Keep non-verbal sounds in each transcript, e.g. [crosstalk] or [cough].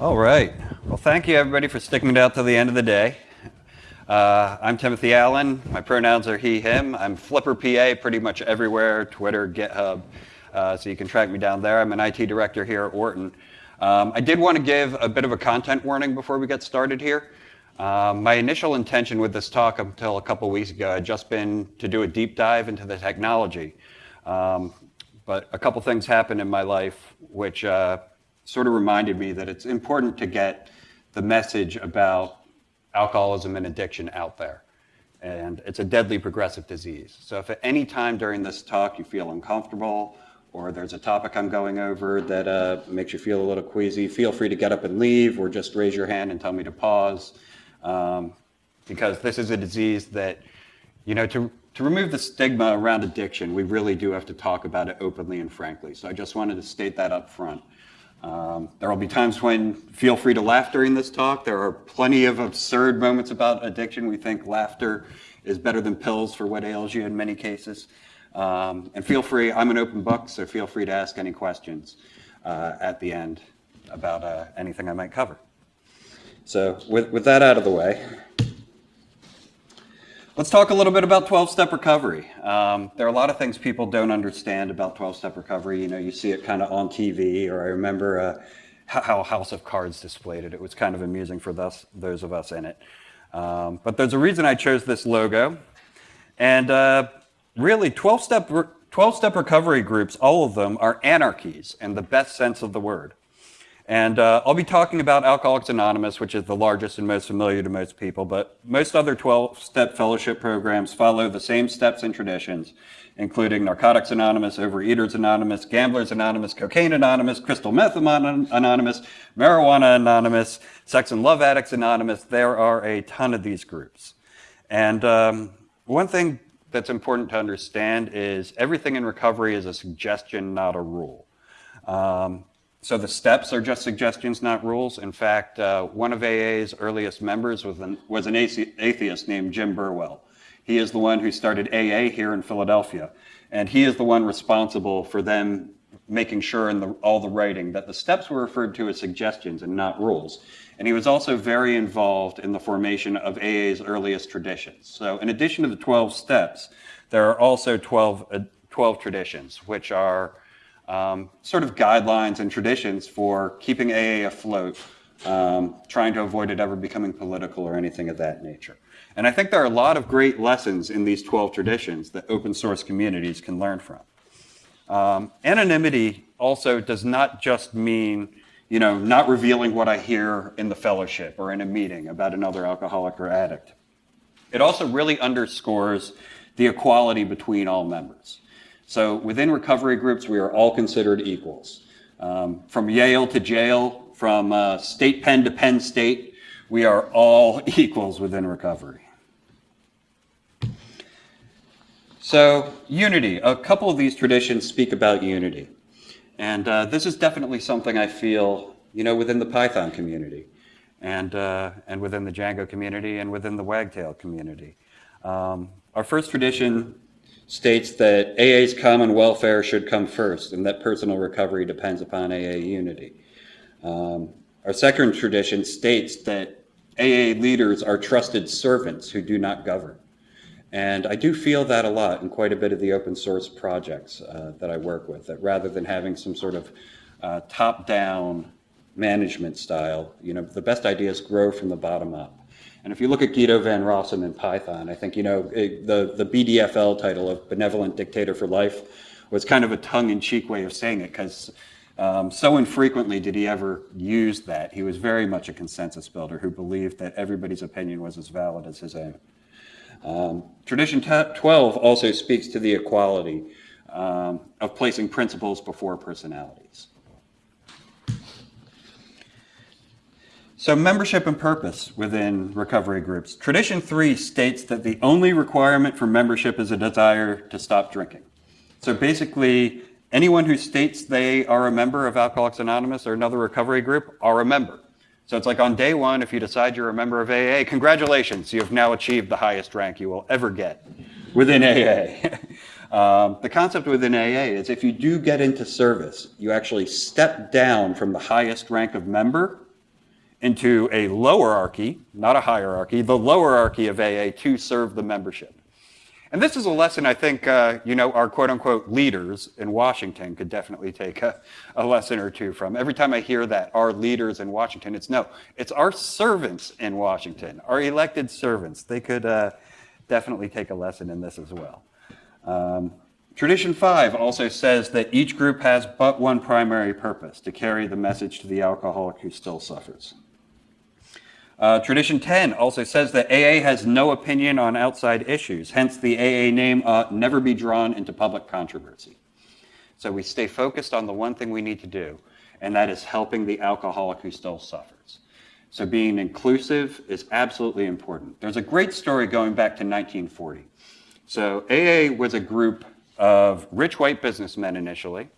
All right. Well, thank you everybody for sticking it out to the end of the day. Uh, I'm Timothy Allen. My pronouns are he, him. I'm Flipper PA pretty much everywhere, Twitter, GitHub, uh, so you can track me down there. I'm an IT director here at Wharton. Um, I did want to give a bit of a content warning before we get started here. Um, my initial intention with this talk until a couple weeks ago had just been to do a deep dive into the technology. Um, but a couple things happened in my life which uh, sort of reminded me that it's important to get the message about alcoholism and addiction out there. And it's a deadly progressive disease. So if at any time during this talk you feel uncomfortable or there's a topic I'm going over that uh, makes you feel a little queasy, feel free to get up and leave or just raise your hand and tell me to pause. Um, because this is a disease that, you know, to, to remove the stigma around addiction, we really do have to talk about it openly and frankly. So I just wanted to state that up front. Um, there will be times when feel free to laugh during this talk. There are plenty of absurd moments about addiction. We think laughter is better than pills for what ails you in many cases. Um, and feel free, I'm an open book, so feel free to ask any questions uh, at the end about uh, anything I might cover. So with, with that out of the way, Let's talk a little bit about 12-step recovery. Um, there are a lot of things people don't understand about 12-step recovery. You know, you see it kind of on TV, or I remember uh, how House of Cards displayed it. It was kind of amusing for those of us in it. Um, but there's a reason I chose this logo. And uh, really, 12-step 12-step recovery groups, all of them, are anarchies in the best sense of the word. And uh, I'll be talking about Alcoholics Anonymous, which is the largest and most familiar to most people, but most other 12-step fellowship programs follow the same steps and traditions, including Narcotics Anonymous, Overeaters Anonymous, Gamblers Anonymous, Cocaine Anonymous, Crystal Meth Anonymous, Marijuana Anonymous, Sex and Love Addicts Anonymous. There are a ton of these groups. And um, one thing that's important to understand is everything in recovery is a suggestion, not a rule. Um, so the steps are just suggestions, not rules. In fact, uh, one of AA's earliest members was an, was an atheist named Jim Burwell. He is the one who started AA here in Philadelphia. And he is the one responsible for them making sure in the, all the writing that the steps were referred to as suggestions and not rules. And he was also very involved in the formation of AA's earliest traditions. So in addition to the 12 steps, there are also 12, uh, 12 traditions, which are um, sort of guidelines and traditions for keeping AA afloat, um, trying to avoid it ever becoming political or anything of that nature. And I think there are a lot of great lessons in these 12 traditions that open source communities can learn from. Um, anonymity also does not just mean, you know, not revealing what I hear in the fellowship or in a meeting about another alcoholic or addict. It also really underscores the equality between all members. So within recovery groups, we are all considered equals. Um, from Yale to jail, from uh, state Penn to Penn State, we are all [laughs] equals within recovery. So unity, a couple of these traditions speak about unity. And uh, this is definitely something I feel, you know, within the Python community and, uh, and within the Django community and within the Wagtail community. Um, our first tradition states that AA's common welfare should come first and that personal recovery depends upon AA unity. Um, our second tradition states that AA leaders are trusted servants who do not govern. And I do feel that a lot in quite a bit of the open source projects uh, that I work with, that rather than having some sort of uh, top-down management style, you know, the best ideas grow from the bottom up. And if you look at Guido van Rossum in Python, I think, you know, it, the, the BDFL title of Benevolent Dictator for Life was kind of a tongue-in-cheek way of saying it because um, so infrequently did he ever use that. He was very much a consensus builder who believed that everybody's opinion was as valid as his own. Um, tradition 12 also speaks to the equality um, of placing principles before personalities. So membership and purpose within recovery groups. Tradition three states that the only requirement for membership is a desire to stop drinking. So basically, anyone who states they are a member of Alcoholics Anonymous or another recovery group are a member. So it's like on day one, if you decide you're a member of AA, congratulations, you have now achieved the highest rank you will ever get within AA. [laughs] um, the concept within AA is if you do get into service, you actually step down from the highest rank of member into a lowerarchy, not a hierarchy, the lowerarchy of AA to serve the membership. And this is a lesson I think, uh, you know, our quote unquote leaders in Washington could definitely take a, a, lesson or two from. Every time I hear that, our leaders in Washington, it's no, it's our servants in Washington, our elected servants. They could uh, definitely take a lesson in this as well. Um, Tradition 5 also says that each group has but one primary purpose to carry the message to the alcoholic who still suffers. Uh, tradition 10 also says that AA has no opinion on outside issues, hence, the AA name never be drawn into public controversy. So we stay focused on the one thing we need to do, and that is helping the alcoholic who still suffers. So being inclusive is absolutely important. There's a great story going back to 1940. So AA was a group of rich white businessmen initially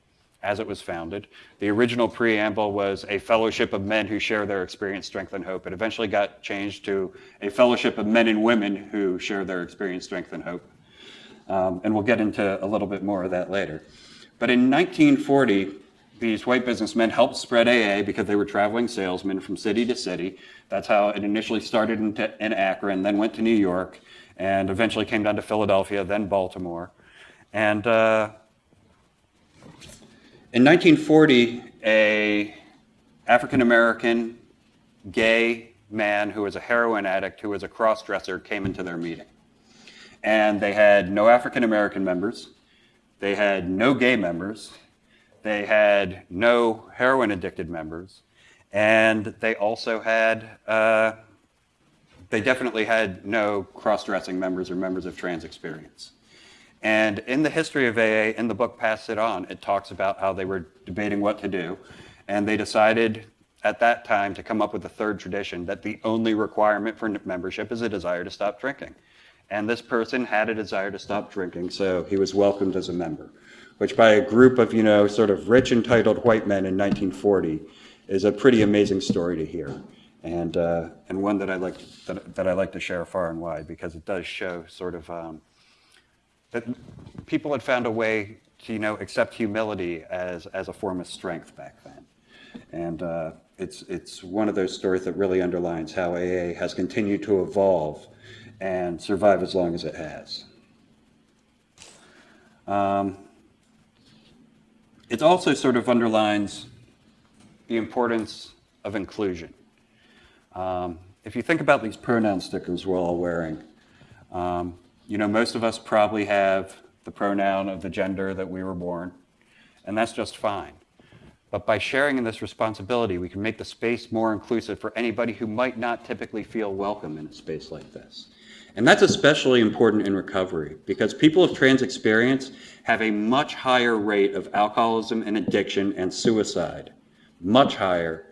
as it was founded. The original preamble was a fellowship of men who share their experience, strength, and hope. It eventually got changed to a fellowship of men and women who share their experience, strength, and hope. Um, and we'll get into a little bit more of that later. But in 1940, these white businessmen helped spread AA because they were traveling salesmen from city to city. That's how it initially started in, in Akron, then went to New York, and eventually came down to Philadelphia, then Baltimore. And uh, in 1940, a African American gay man who was a heroin addict, who was a cross-dresser, came into their meeting. And they had no African American members. They had no gay members. They had no heroin addicted members. And they also had, uh, they definitely had no cross dressing members or members of trans experience. And in the history of AA, in the book Pass It On, it talks about how they were debating what to do. And they decided at that time to come up with a third tradition that the only requirement for membership is a desire to stop drinking. And this person had a desire to stop drinking, so he was welcomed as a member, which by a group of, you know, sort of rich, entitled white men in 1940 is a pretty amazing story to hear. And, uh, and one that I, like, that, that I like to share far and wide because it does show sort of um, that people had found a way to, you know, accept humility as, as a form of strength back then. And uh, it's, it's one of those stories that really underlines how AA has continued to evolve and survive as long as it has. Um, it also sort of underlines the importance of inclusion. Um, if you think about these pronoun stickers we're all wearing, um, you know, most of us probably have the pronoun of the gender that we were born, and that's just fine. But by sharing in this responsibility, we can make the space more inclusive for anybody who might not typically feel welcome in a space like this. And that's especially important in recovery because people of trans experience have a much higher rate of alcoholism and addiction and suicide, much higher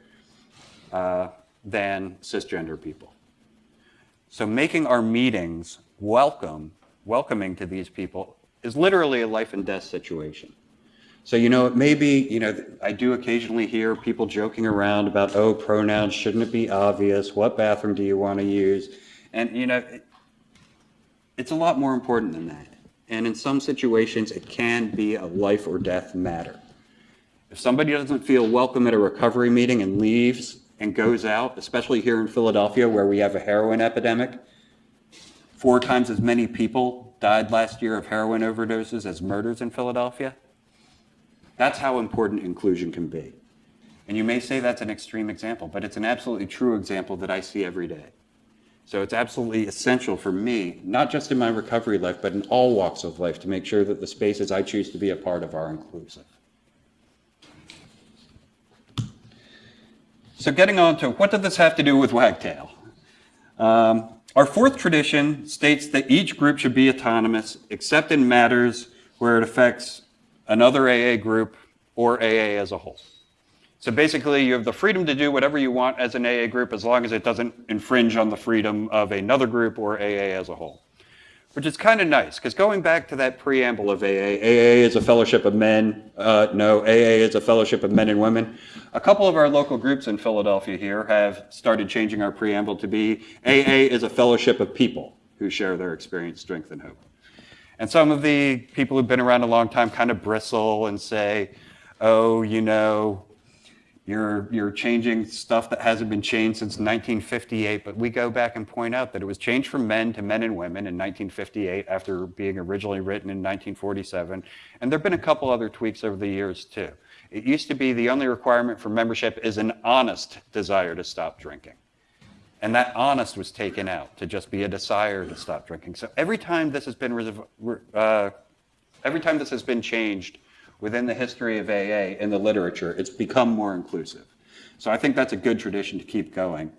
uh, than cisgender people. So making our meetings welcome, welcoming to these people is literally a life and death situation. So, you know, it may be, you know, I do occasionally hear people joking around about, oh, pronouns, shouldn't it be obvious? What bathroom do you want to use? And, you know, it, it's a lot more important than that. And in some situations, it can be a life or death matter. If somebody doesn't feel welcome at a recovery meeting and leaves and goes out, especially here in Philadelphia where we have a heroin epidemic, Four times as many people died last year of heroin overdoses as murders in Philadelphia. That's how important inclusion can be. And you may say that's an extreme example, but it's an absolutely true example that I see every day. So it's absolutely essential for me, not just in my recovery life, but in all walks of life, to make sure that the spaces I choose to be a part of are inclusive. So getting on to what does this have to do with Wagtail? Um, our fourth tradition states that each group should be autonomous except in matters where it affects another AA group or AA as a whole. So basically, you have the freedom to do whatever you want as an AA group as long as it doesn't infringe on the freedom of another group or AA as a whole which is kind of nice because going back to that preamble of AA, AA is a fellowship of men. Uh, no, AA is a fellowship of men and women. A couple of our local groups in Philadelphia here have started changing our preamble to be AA is a fellowship of people who share their experience, strength, and hope. And some of the people who've been around a long time kind of bristle and say, oh, you know, You're, you're changing stuff that hasn't been changed since 1958, but we go back and point out that it was changed from men to men and women in 1958 after being originally written in 1947. And there have been a couple other tweaks over the years too. It used to be the only requirement for membership is an honest desire to stop drinking. And that honest was taken out to just be a desire to stop drinking. So every time this has been, uh, every time this has been changed, within the history of AA in the literature, it's become more inclusive. So I think that's a good tradition to keep going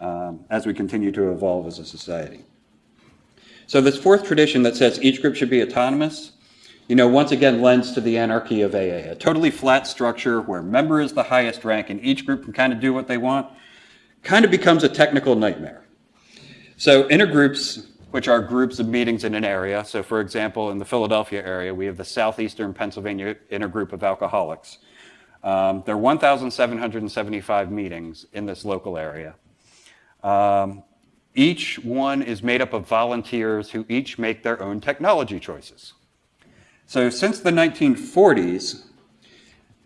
um, as we continue to evolve as a society. So this fourth tradition that says each group should be autonomous, you know, once again lends to the anarchy of AA, a totally flat structure where member is the highest rank and each group can kind of do what they want, kind of becomes a technical nightmare. So intergroups which are groups of meetings in an area. So for example, in the Philadelphia area, we have the Southeastern Pennsylvania Intergroup of Alcoholics. Um, there are 1,775 meetings in this local area. Um, each one is made up of volunteers who each make their own technology choices. So since the 1940s,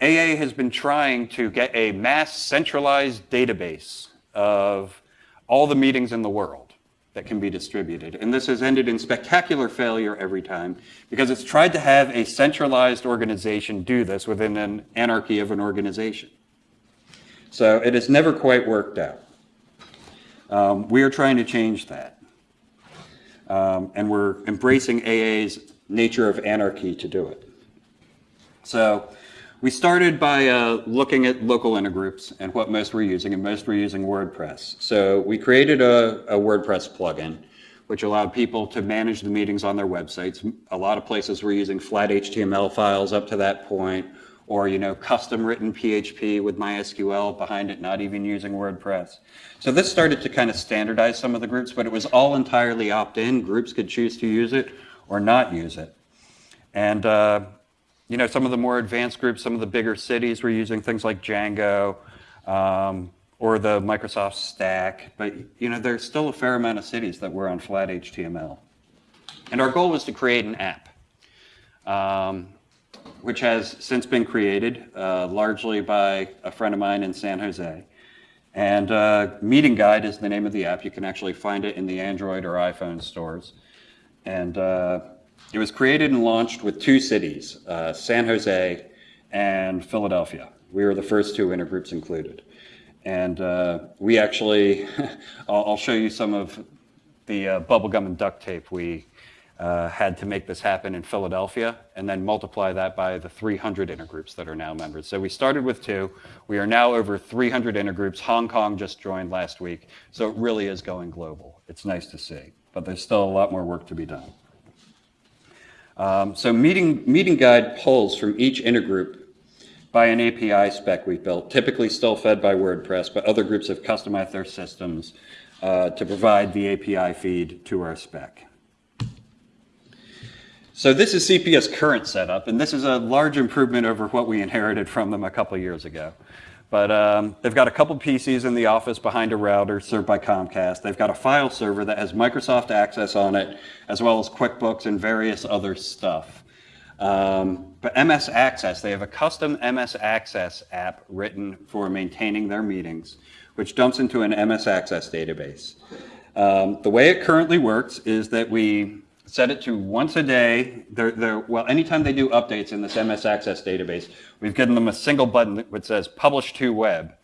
AA has been trying to get a mass centralized database of all the meetings in the world that can be distributed. And this has ended in spectacular failure every time because it's tried to have a centralized organization do this within an anarchy of an organization. So it has never quite worked out. Um, we are trying to change that. Um, and we're embracing AA's nature of anarchy to do it. So we started by uh, looking at local intergroups and what most were using, and most were using WordPress. So we created a, a, WordPress plugin, which allowed people to manage the meetings on their websites. A lot of places were using flat HTML files up to that point, or you know, custom written PHP with MySQL behind it, not even using WordPress. So this started to kind of standardize some of the groups, but it was all entirely opt-in. Groups could choose to use it or not use it. And uh, you know, some of the more advanced groups, some of the bigger cities were using things like Django um, or the Microsoft Stack, but you know, there's still a fair amount of cities that were on flat HTML. And our goal was to create an app, um, which has since been created uh, largely by a friend of mine in San Jose. And uh, Meeting Guide is the name of the app. You can actually find it in the Android or iPhone stores. And uh, it was created and launched with two cities, uh, San Jose and Philadelphia. We were the first two intergroups included. And uh, we actually, [laughs] I'll, show you some of the uh, bubblegum and duct tape we uh, had to make this happen in Philadelphia, and then multiply that by the 300 intergroups that are now members. So we started with two. We are now over 300 intergroups. Hong Kong just joined last week. So it really is going global. It's nice to see. But there's still a lot more work to be done. Um, so meeting, meeting guide pulls from each intergroup by an API spec we've built, typically still fed by WordPress, but other groups have customized their systems uh, to provide the API feed to our spec. So this is Sepia's current setup, and this is a large improvement over what we inherited from them a couple years ago. But um, they've got a couple PCs in the office behind a router served by Comcast. They've got a file server that has Microsoft Access on it, as well as QuickBooks and various other stuff. Um, but MS Access, they have a custom MS Access app written for maintaining their meetings, which dumps into an MS Access database. Um, the way it currently works is that we set it to once a day. They're, they're, well, anytime they do updates in this MS Access database, we've given them a single button that says Publish to Web,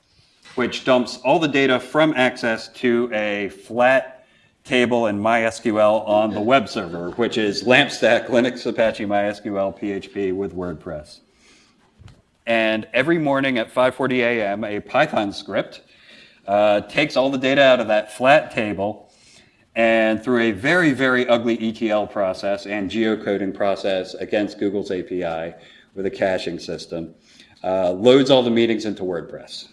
which dumps all the data from Access to a flat table in MySQL on the web server, which is LampStack, Linux, Apache, MySQL, PHP with WordPress. And every morning at 5.40 a.m., a Python script uh, takes all the data out of that flat table and through a very, very ugly ETL process and geocoding process against Google's API with a caching system, uh, loads all the meetings into WordPress.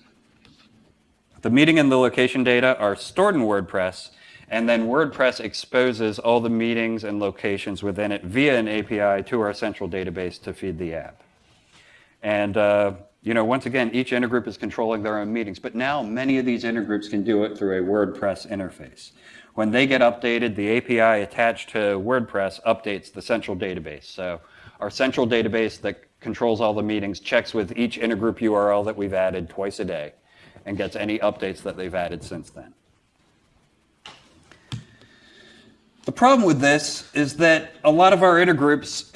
The meeting and the location data are stored in WordPress, and then WordPress exposes all the meetings and locations within it via an API to our central database to feed the app. And uh, you know, once again, each intergroup is controlling their own meetings, but now many of these intergroups can do it through a WordPress interface. When they get updated, the API attached to WordPress updates the central database. So our central database that controls all the meetings checks with each intergroup URL that we've added twice a day and gets any updates that they've added since then. The problem with this is that a lot of our intergroups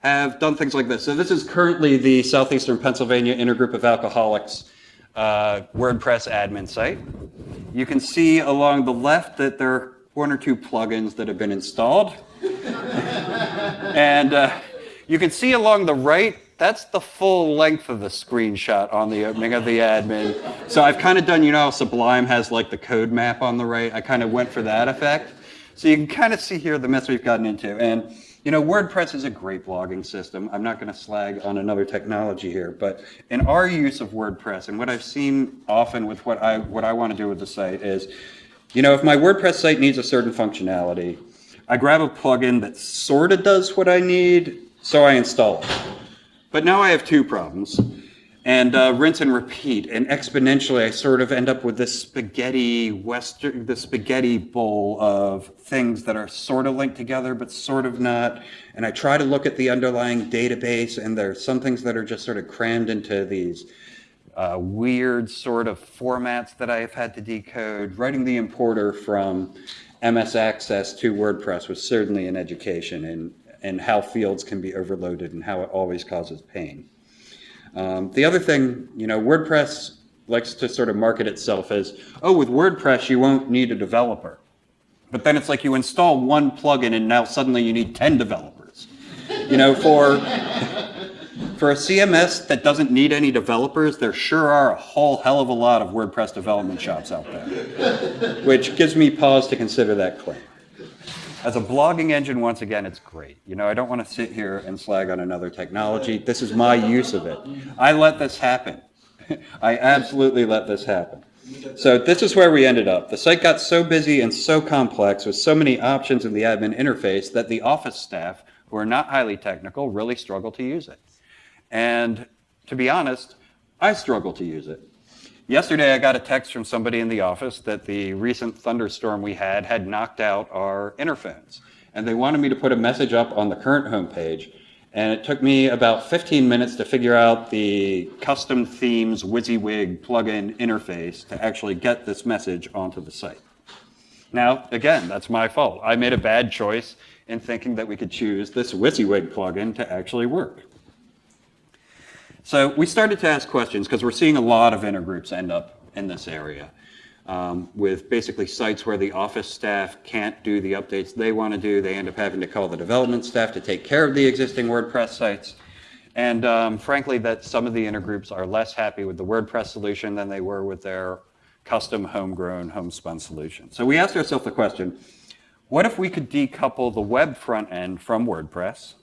have done things like this. So this is currently the Southeastern Pennsylvania Intergroup of Alcoholics uh, WordPress admin site. You can see along the left that there are one or two plugins that have been installed. and uh, you can see along the right, that's the full length of the screenshot on the opening of the admin. So I've kind of done, you know, Sublime has like the code map on the right. I kind of went for that effect. So you can kind of see here the mess we've gotten into. And, you know, WordPress is a great blogging system. I'm not going to slag on another technology here, but in our use of WordPress and what I've seen often with what I, what I want to do with the site is, you know, if my WordPress site needs a certain functionality, I grab a plugin that sort of does what I need, so I install it. But now I have two problems. And uh, rinse and repeat. And exponentially, I sort of end up with this spaghetti western, the spaghetti bowl of things that are sort of linked together, but sort of not. And I try to look at the underlying database, and there's some things that are just sort of crammed into these uh, weird sort of formats that I've had to decode. Writing the importer from MS Access to WordPress was certainly an education in, in how fields can be overloaded and how it always causes pain. Um, the other thing, you know, WordPress likes to sort of market itself as, oh, with WordPress, you won't need a developer. But then it's like you install one plugin and now suddenly you need 10 developers. You know, for, [laughs] for a CMS that doesn't need any developers, there sure are a whole hell of a lot of WordPress development shops out there, which gives me pause to consider that claim. As a blogging engine, once again, it's great. You know, I don't want to sit here and slag on another technology. This is my use of it. I let this happen. [laughs] I absolutely let this happen. So this is where we ended up. The site got so busy and so complex with so many options in the admin interface that the office staff, who are not highly technical, really struggle to use it. And to be honest, I struggle to use it. Yesterday, I got a text from somebody in the office that the recent thunderstorm we had had knocked out our interphones. And they wanted me to put a message up on the current homepage. And it took me about 15 minutes to figure out the custom themes WYSIWYG plugin interface to actually get this message onto the site. Now, again, that's my fault. I made a bad choice in thinking that we could choose this WYSIWYG plugin to actually work. So we started to ask questions because we're seeing a lot of intergroups end up in this area um, with basically sites where the office staff can't do the updates they want to do. They end up having to call the development staff to take care of the existing WordPress sites. And um, frankly, that some of the intergroups are less happy with the WordPress solution than they were with their custom homegrown homespun solution. So we asked ourselves the question, what if we could decouple the web front end from WordPress?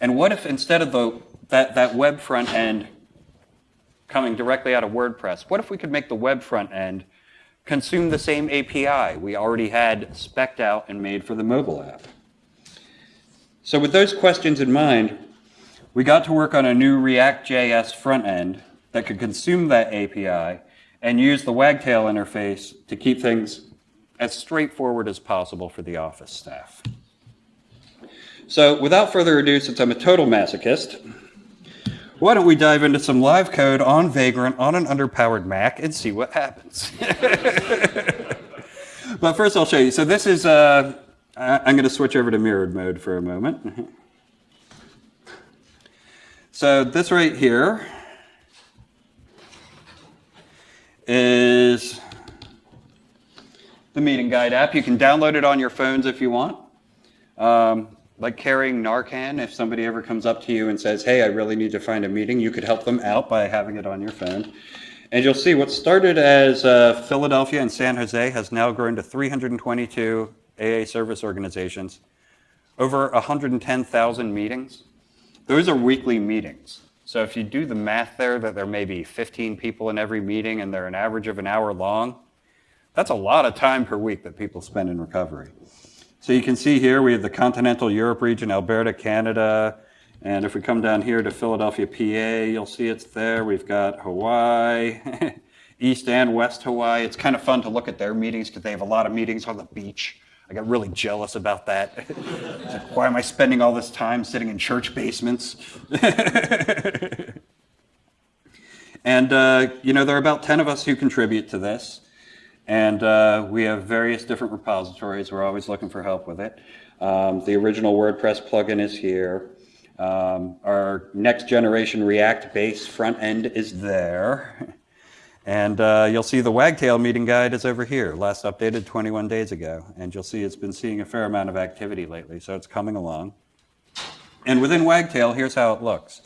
And what if instead of the that, that web front end coming directly out of WordPress, what if we could make the web front end consume the same API we already had specced out and made for the mobile app? So with those questions in mind, we got to work on a new React.js front end that could consume that API and use the Wagtail interface to keep things as straightforward as possible for the office staff. So without further ado, since I'm a total masochist, why don't we dive into some live code on Vagrant on an underpowered Mac and see what happens. [laughs] but first I'll show you. So this is, uh, I'm going to switch over to mirrored mode for a moment. [laughs] so this right here is the meeting guide app. You can download it on your phones if you want. Um, like carrying Narcan, if somebody ever comes up to you and says, hey, I really need to find a meeting, you could help them out by having it on your phone. And you'll see what started as uh, Philadelphia and San Jose has now grown to 322 AA service organizations, over 110,000 meetings. Those are weekly meetings. So if you do the math there, that there may be 15 people in every meeting and they're an average of an hour long, that's a lot of time per week that people spend in recovery. So you can see here we have the continental Europe region, Alberta, Canada, and if we come down here to Philadelphia, PA, you'll see it's there. We've got Hawaii, [laughs] East and West Hawaii. It's kind of fun to look at their meetings because they have a lot of meetings on the beach I got really jealous about that. [laughs] Why am I spending all this time sitting in church basements? [laughs] and, uh, you know, there are about 10 of us who contribute to this. And uh, we have various different repositories. We're always looking for help with it. Um, the original WordPress plugin is here. Um, our next generation React based front end is there. And uh, you'll see the Wagtail meeting guide is over here, last updated 21 days ago. And you'll see it's been seeing a fair amount of activity lately, so it's coming along. And within Wagtail, here's how it looks.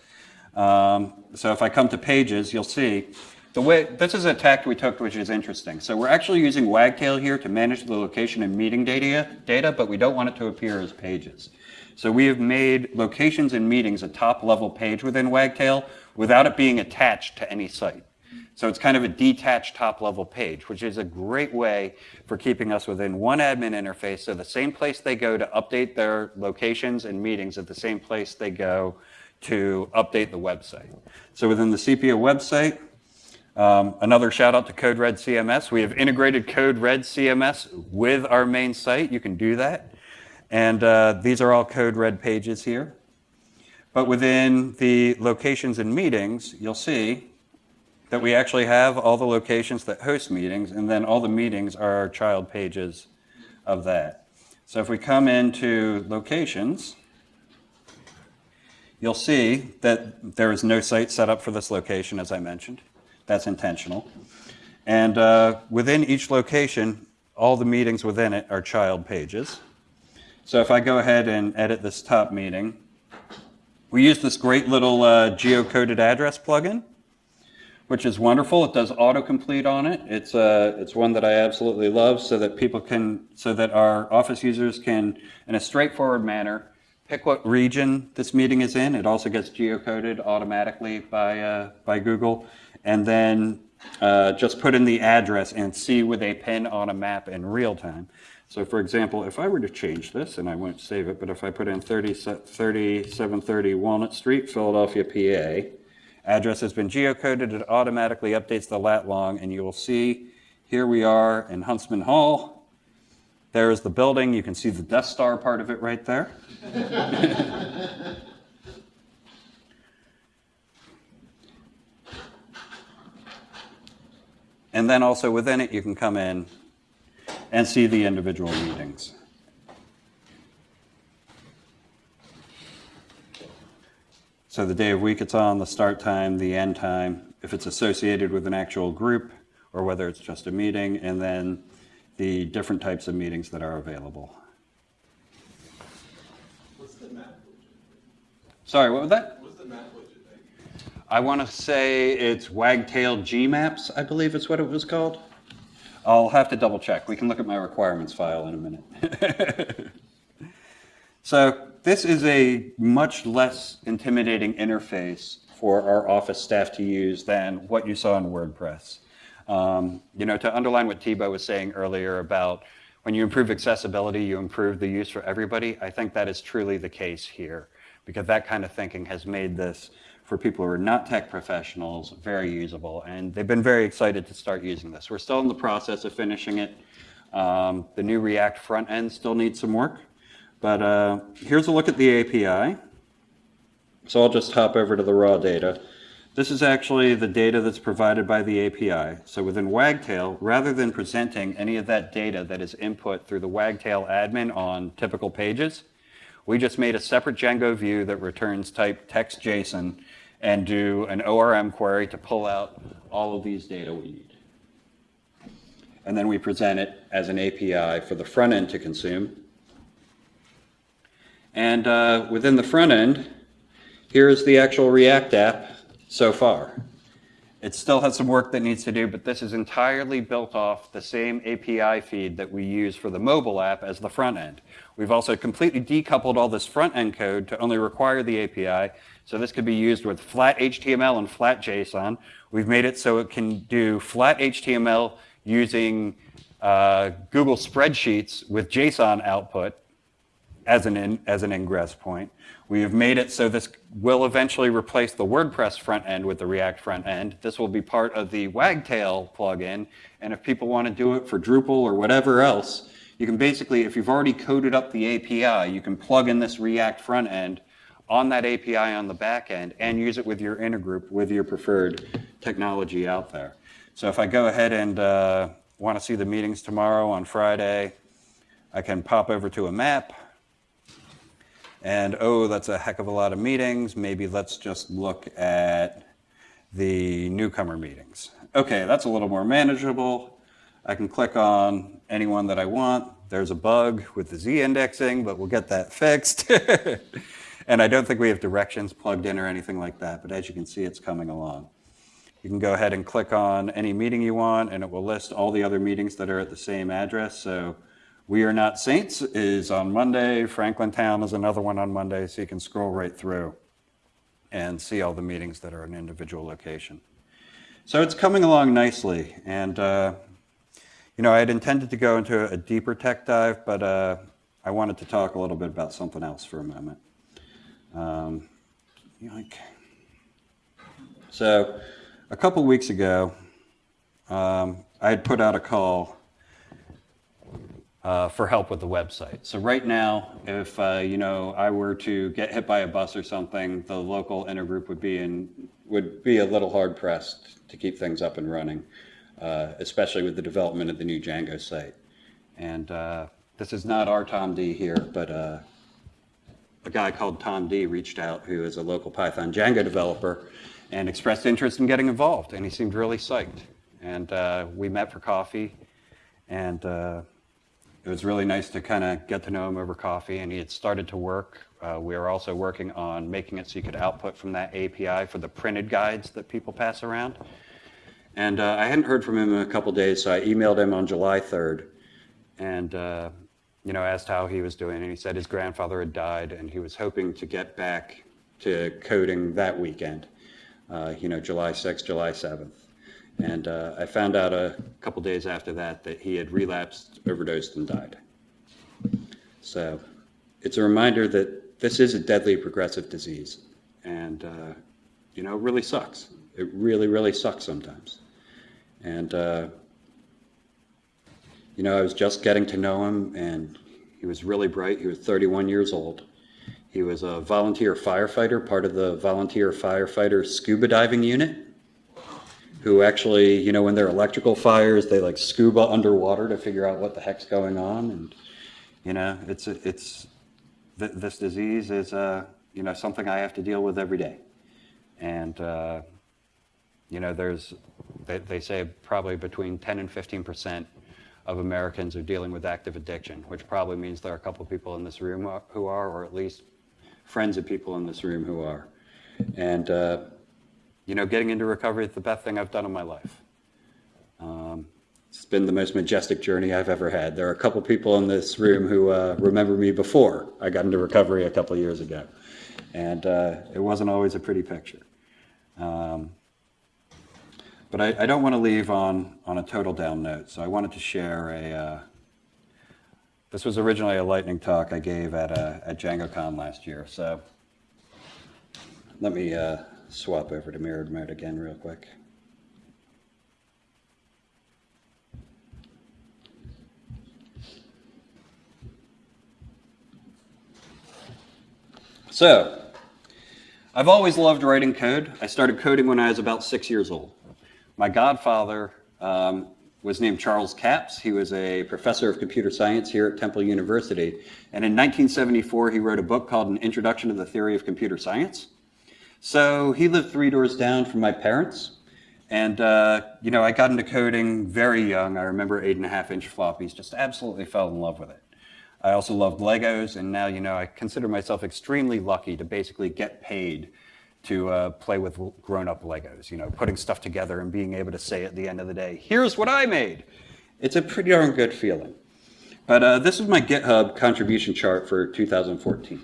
Um, so if I come to pages, you'll see the way, this is a tact we took, which is interesting. So we're actually using Wagtail here to manage the location and meeting data, data, but we don't want it to appear as pages. So we have made locations and meetings a top level page within Wagtail without it being attached to any site. So it's kind of a detached top level page, which is a great way for keeping us within one admin interface. So the same place they go to update their locations and meetings at the same place they go to update the website. So within the Sepia website, um, another shout out to CodeRed CMS. We have integrated CodeRed CMS with our main site. You can do that. And uh, these are all Code Red pages here. But within the locations and meetings, you'll see that we actually have all the locations that host meetings, and then all the meetings are our child pages of that. So if we come into locations, you'll see that there is no site set up for this location, as I mentioned. That's intentional. And uh, within each location, all the meetings within it are child pages. So if I go ahead and edit this top meeting, we use this great little uh, geocoded address plugin which is wonderful. It does autocomplete on it. It's uh, it's one that I absolutely love, so that people can, so that our office users can, in a straightforward manner, pick what region this meeting is in. It also gets geocoded automatically by uh, by Google, and then uh, just put in the address and see with a pin on a map in real time. So, for example, if I were to change this, and I won't save it, but if I put in 30, 3730 Walnut Street, Philadelphia, PA Address has been geocoded. It automatically updates the lat long, and you will see here we are in Huntsman Hall. There is the building. You can see the Death Star part of it right there. [laughs] and then also within it, you can come in and see the individual meetings. So the day of week it's on, the start time, the end time, if it's associated with an actual group, or whether it's just a meeting, and then the different types of meetings that are available. What's the map Sorry, what was that? What's the map widget I want to say it's Wagtail Gmaps, I believe is what it was called. I'll have to double check. We can look at my requirements file in a minute. [laughs] so this is a much less intimidating interface for our office staff to use than what you saw in WordPress. Um, you know, to underline what Thibaud was saying earlier about when you improve accessibility, you improve the use for everybody. I think that is truly the case here because that kind of thinking has made this for people who are not tech professionals very usable and they've been very excited to start using this. We're still in the process of finishing it. Um, the new React front end still needs some work, but uh, here's a look at the API. So I'll just hop over to the raw data. This is actually the data that's provided by the API. So within Wagtail, rather than presenting any of that data that is input through the Wagtail admin on typical pages, we just made a separate Django view that returns type text JSON and do an ORM query to pull out all of these data we need. And then we present it as an API for the front end to consume. And uh, within the front end, here is the actual React app so far. It still has some work that needs to do, but this is entirely built off the same API feed that we use for the mobile app as the front end. We've also completely decoupled all this front end code to only require the API, so this could be used with flat HTML and flat JSON. We've made it so it can do flat HTML using uh, Google Spreadsheets with JSON output, as an, in, as an ingress point. We have made it so this will eventually replace the WordPress front end with the React front end. This will be part of the Wagtail plugin, and if people want to do it for Drupal or whatever else, you can basically, if you've already coded up the API, you can plug in this React front end on that API on the back end and use it with your intergroup, with your preferred technology out there. So if I go ahead and uh, want to see the meetings tomorrow on Friday, I can pop over to a map, and oh, that's a heck of a lot of meetings. Maybe let's just look at the newcomer meetings. Okay, that's a little more manageable. I can click on anyone that I want. There's a bug with the Z indexing, but we'll get that fixed. [laughs] and I don't think we have directions plugged in or anything like that, but as you can see, it's coming along. You can go ahead and click on any meeting you want, and it will list all the other meetings that are at the same address. So we Are Not Saints is on Monday. Franklin Town is another one on Monday, so you can scroll right through and see all the meetings that are in individual location. So it's coming along nicely, and uh, you know I had intended to go into a deeper tech dive, but uh, I wanted to talk a little bit about something else for a moment. Um. So a couple weeks ago, um, I had put out a call uh, for help with the website. So right now, if uh, you know I were to get hit by a bus or something, the local intergroup would be in would be a little hard pressed to keep things up and running, uh, especially with the development of the new Django site. And uh, this is not our Tom D here, but uh, a guy called Tom D reached out, who is a local Python Django developer, and expressed interest in getting involved. And he seemed really psyched. And uh, we met for coffee, and it was really nice to kind of get to know him over coffee, and he had started to work. Uh, we were also working on making it so you could output from that API for the printed guides that people pass around. And uh, I hadn't heard from him in a couple days, so I emailed him on July 3rd, and uh, you know asked how he was doing, and he said his grandfather had died, and he was hoping to get back to coding that weekend. Uh, you know, July 6th, July 7th. And uh, I found out a couple days after that that he had relapsed, overdosed, and died. So it's a reminder that this is a deadly progressive disease. And, uh, you know, it really sucks. It really, really sucks sometimes. And, uh, you know, I was just getting to know him, and he was really bright. He was 31 years old. He was a volunteer firefighter, part of the volunteer firefighter scuba diving unit who actually, you know, when there are electrical fires, they like scuba underwater to figure out what the heck's going on. And, you know, it's, it's, th this disease is, uh, you know, something I have to deal with every day. And, uh, you know, there's, they, they say probably between 10 and 15% of Americans are dealing with active addiction, which probably means there are a couple of people in this room who are, or at least friends of people in this room who are. And, uh, you know, getting into recovery is the best thing I've done in my life. Um, it's been the most majestic journey I've ever had. There are a couple people in this room who uh, remember me before I got into recovery a couple years ago. And uh, it wasn't always a pretty picture. Um, but I, I, don't want to leave on, on a total down note, so I wanted to share a. Uh, this was originally a lightning talk I gave at, uh, at DjangoCon last year, so let me uh, swap over to mirrored mode again real quick. So, I've always loved writing code. I started coding when I was about six years old. My godfather um, was named Charles Kapps. He was a professor of computer science here at Temple University. And in 1974, he wrote a book called An Introduction to the Theory of Computer Science. So he lived three doors down from my parents. And, uh, you know, I got into coding very young. I remember eight and a half inch floppies, just absolutely fell in love with it. I also loved Legos, and now, you know, I consider myself extremely lucky to basically get paid to uh, play with grown up Legos, you know, putting stuff together and being able to say at the end of the day, here's what I made. It's a pretty darn good feeling. But uh, this is my GitHub contribution chart for 2014.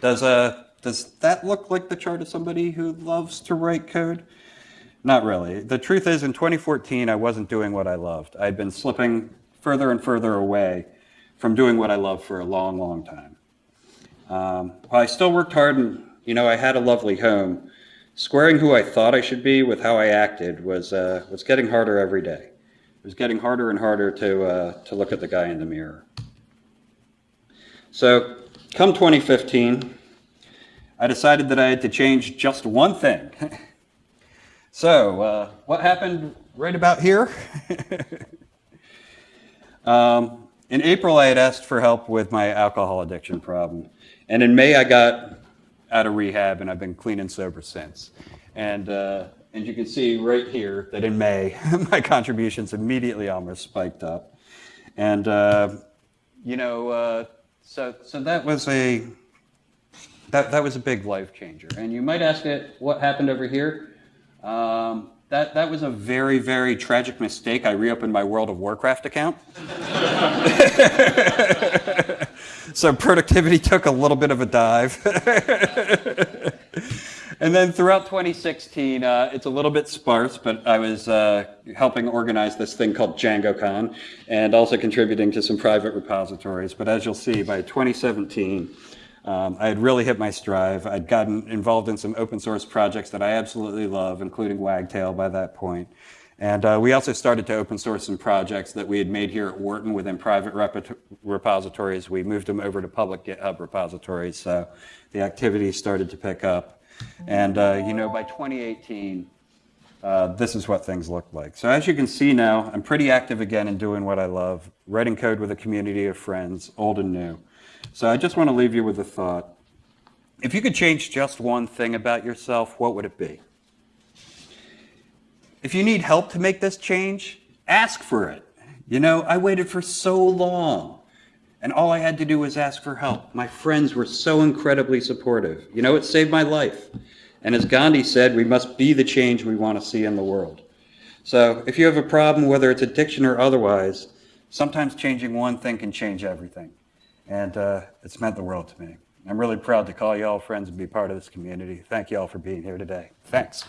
Does, uh, does that look like the chart of somebody who loves to write code? Not really. The truth is, in 2014, I wasn't doing what I loved. I'd been slipping further and further away from doing what I loved for a long, long time. Um, I still worked hard and, you know, I had a lovely home, squaring who I thought I should be with how I acted was, uh, was getting harder every day. It was getting harder and harder to, uh, to look at the guy in the mirror. So, come 2015, I decided that I had to change just one thing. [laughs] so, uh, what happened right about here? [laughs] um, in April, I had asked for help with my alcohol addiction problem. And in May, I got out of rehab and I've been clean and sober since. And, uh, and you can see right here that in May, [laughs] my contributions immediately almost spiked up. And, uh, you know, uh, so, so that was a, that, that was a big life changer. And you might ask it, what happened over here? Um, that, that was a very, very tragic mistake. I reopened my World of Warcraft account. [laughs] so productivity took a little bit of a dive. [laughs] and then throughout 2016, uh, it's a little bit sparse, but I was uh, helping organize this thing called DjangoCon and also contributing to some private repositories. But as you'll see, by 2017, um, I had really hit my stride. I'd gotten involved in some open source projects that I absolutely love, including Wagtail by that point. And uh, we also started to open source some projects that we had made here at Wharton within private rep- repositories. We moved them over to public GitHub repositories, so the activity started to pick up. And uh, you know, by 2018, uh, this is what things look like. So as you can see now, I'm pretty active again in doing what I love, writing code with a community of friends, old and new. So I just want to leave you with a thought. If you could change just one thing about yourself, what would it be? If you need help to make this change, ask for it. You know, I waited for so long, and all I had to do was ask for help. My friends were so incredibly supportive. You know, it saved my life. And as Gandhi said, we must be the change we want to see in the world. So if you have a problem, whether it's addiction or otherwise, sometimes changing one thing can change everything. And uh, it's meant the world to me. I'm really proud to call you all friends and be part of this community. Thank you all for being here today. Thanks.